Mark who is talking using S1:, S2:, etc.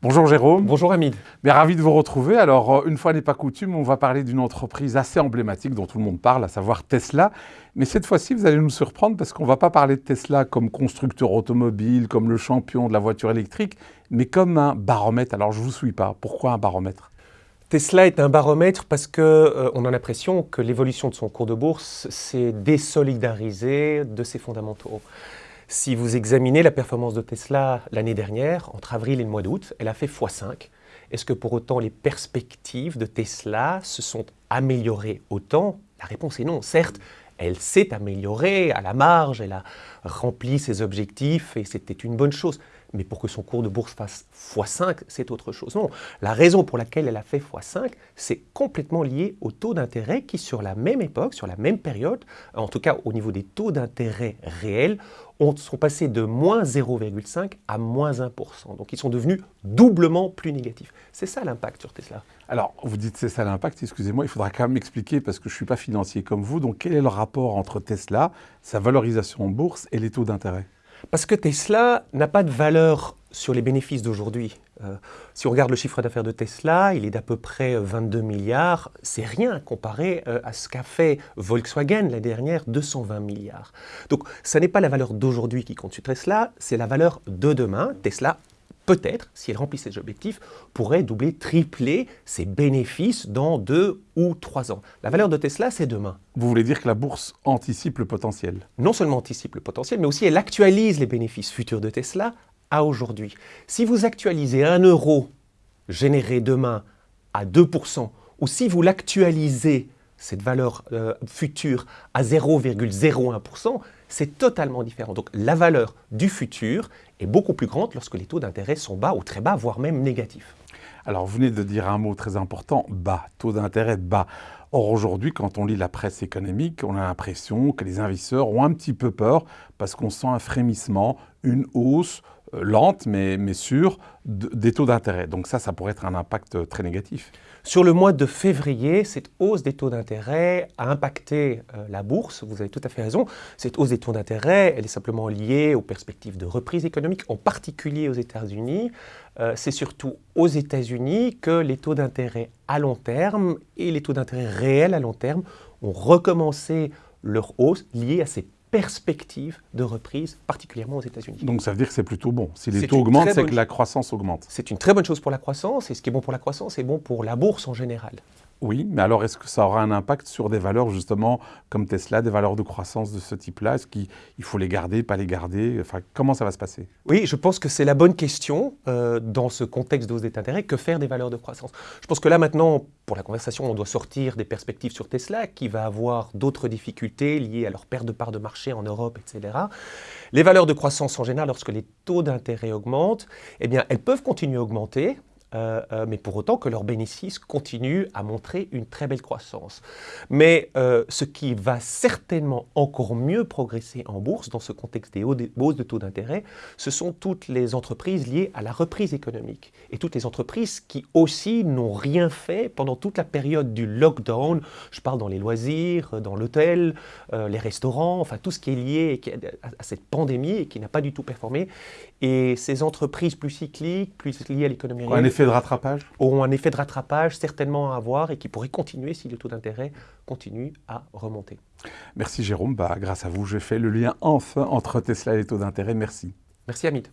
S1: Bonjour Jérôme.
S2: Bonjour Hamid.
S1: Mais ravi de vous retrouver. Alors, euh, une fois n'est pas coutume, on va parler d'une entreprise assez emblématique dont tout le monde parle, à savoir Tesla. Mais cette fois-ci, vous allez nous surprendre parce qu'on ne va pas parler de Tesla comme constructeur automobile, comme le champion de la voiture électrique, mais comme un baromètre. Alors, je ne vous suis pas. Pourquoi un baromètre?
S2: Tesla est un baromètre parce qu'on euh, on a l'impression que l'évolution de son cours de bourse s'est désolidarisée de ses fondamentaux. Si vous examinez la performance de Tesla l'année dernière, entre avril et le mois d'août, elle a fait x5. Est-ce que pour autant les perspectives de Tesla se sont améliorées autant? La réponse est non. Certes, elle s'est améliorée à la marge, elle a rempli ses objectifs et c'était une bonne chose. Mais pour que son cours de bourse fasse x5, c'est autre chose. Non, la raison pour laquelle elle a fait x5, c'est complètement lié au taux d'intérêt qui, sur la même époque, sur la même période, en tout cas au niveau des taux d'intérêt réels, ont, sont passés de moins 0,5 à moins 1%. Donc ils sont devenus doublement plus négatifs. C'est ça l'impact sur Tesla.
S1: Alors, vous dites c'est ça l'impact, excusez-moi, il faudra quand même m'expliquer parce que je ne suis pas financier comme vous. Donc quel est le rapport entre Tesla, sa valorisation en bourse et les taux d'intérêt?
S2: Parce que Tesla n'a pas de valeur sur les bénéfices d'aujourd'hui. Euh, si on regarde le chiffre d'affaires de Tesla, il est d'à peu près 22 milliards. C'est rien comparé euh, à ce qu'a fait Volkswagen l'année dernière, 220 milliards. Donc, ce n'est pas la valeur d'aujourd'hui qui compte sur Tesla, c'est la valeur de demain. Tesla peut-être, si elle remplit ses objectifs, pourrait doubler, tripler ses bénéfices dans deux ou trois ans. La valeur de Tesla, c'est demain.
S1: Vous voulez dire que la bourse anticipe le potentiel
S2: Non seulement anticipe le potentiel, mais aussi elle actualise les bénéfices futurs de Tesla à aujourd'hui. Si vous actualisez un euro généré demain à 2%, ou si vous l'actualisez, cette valeur euh, future, à 0,01%, c'est totalement différent. Donc la valeur du futur est beaucoup plus grande lorsque les taux d'intérêt sont bas ou très bas, voire même négatifs.
S1: Alors vous venez de dire un mot très important, bas, taux d'intérêt bas. Or aujourd'hui, quand on lit la presse économique, on a l'impression que les investisseurs ont un petit peu peur parce qu'on sent un frémissement, une hausse lente mais, mais sûre des taux d'intérêt. Donc ça, ça pourrait être un impact euh, très négatif.
S2: Sur le mois de février, cette hausse des taux d'intérêt a impacté euh, la bourse, vous avez tout à fait raison. Cette hausse des taux d'intérêt, elle est simplement liée aux perspectives de reprise économique, en particulier aux États-Unis. C'est surtout aux États-Unis que les taux d'intérêt à long terme et les taux d'intérêt réels à long terme ont recommencé leur hausse liée à ces perspective de reprise, particulièrement aux États-Unis.
S1: Donc ça veut dire que c'est plutôt bon. Si les taux augmentent, c'est que la croissance augmente.
S2: C'est une très bonne chose pour la croissance, et ce qui est bon pour la croissance est bon pour la bourse en général.
S1: Oui, mais alors est-ce que ça aura un impact sur des valeurs justement comme Tesla, des valeurs de croissance de ce type-là? Est-ce qu'il faut les garder, pas les garder? Enfin, comment ça va se passer?
S2: Oui, je pense que c'est la bonne question euh, dans ce contexte d'hausse des intérêts. Que faire des valeurs de croissance? Je pense que là maintenant, pour la conversation, on doit sortir des perspectives sur Tesla qui va avoir d'autres difficultés liées à leur perte de part de marché en Europe, etc. Les valeurs de croissance en général, lorsque les taux d'intérêt augmentent, eh bien, elles peuvent continuer à augmenter euh, euh, mais pour autant que leurs bénéfices continuent à montrer une très belle croissance. Mais euh, ce qui va certainement encore mieux progresser en bourse dans ce contexte des hausses de taux d'intérêt, ce sont toutes les entreprises liées à la reprise économique et toutes les entreprises qui aussi n'ont rien fait pendant toute la période du lockdown. Je parle dans les loisirs, dans l'hôtel, les restaurants, enfin tout ce qui est lié à cette pandémie et qui n'a pas du tout performé. Et ces entreprises plus cycliques, plus liées à l'économie
S1: réelle, de rattrapage
S2: Auront un effet de rattrapage certainement à avoir et qui pourrait continuer si le taux d'intérêt continue à remonter.
S1: Merci Jérôme. Bah, grâce à vous, j'ai fait le lien enfin entre Tesla et les taux d'intérêt. Merci.
S2: Merci Hamid.